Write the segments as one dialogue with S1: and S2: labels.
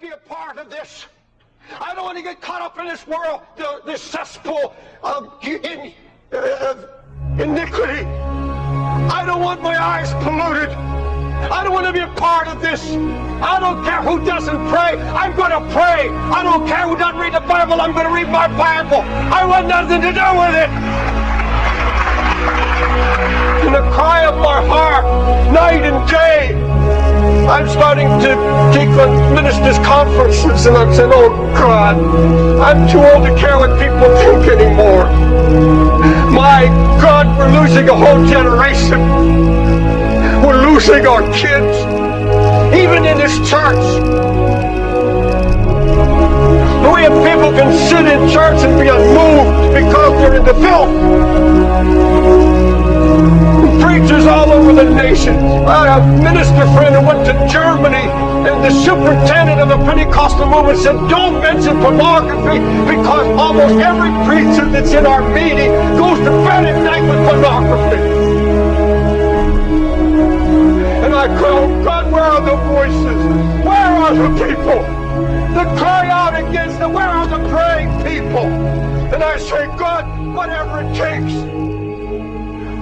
S1: to be a part of this. I don't want to get caught up in this world, the, this cesspool of in, iniquity. I don't want my eyes polluted. I don't want to be a part of this. I don't care who doesn't pray. I'm going to pray. I don't care who doesn't read the Bible. I'm going to read my Bible. I want nothing to do with it. In the cry of my heart, night and day, I'm starting to take on ministers' conferences, and I'm saying, oh God, I'm too old to care what people think anymore. My God, we're losing a whole generation. We're losing our kids, even in this church. We have people can sit in church and be unmoved because they're in the filth preachers all over the nation. I have a minister friend who went to the superintendent of the Pentecostal movement said, don't mention pornography because almost every preacher that's in our meeting goes to bed at night with pornography. And I cry, oh God, where are the voices? Where are the people that cry out against them? Where are the praying people? And I say, God, whatever it takes,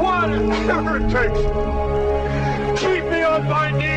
S1: whatever it takes. Keep me on my knees.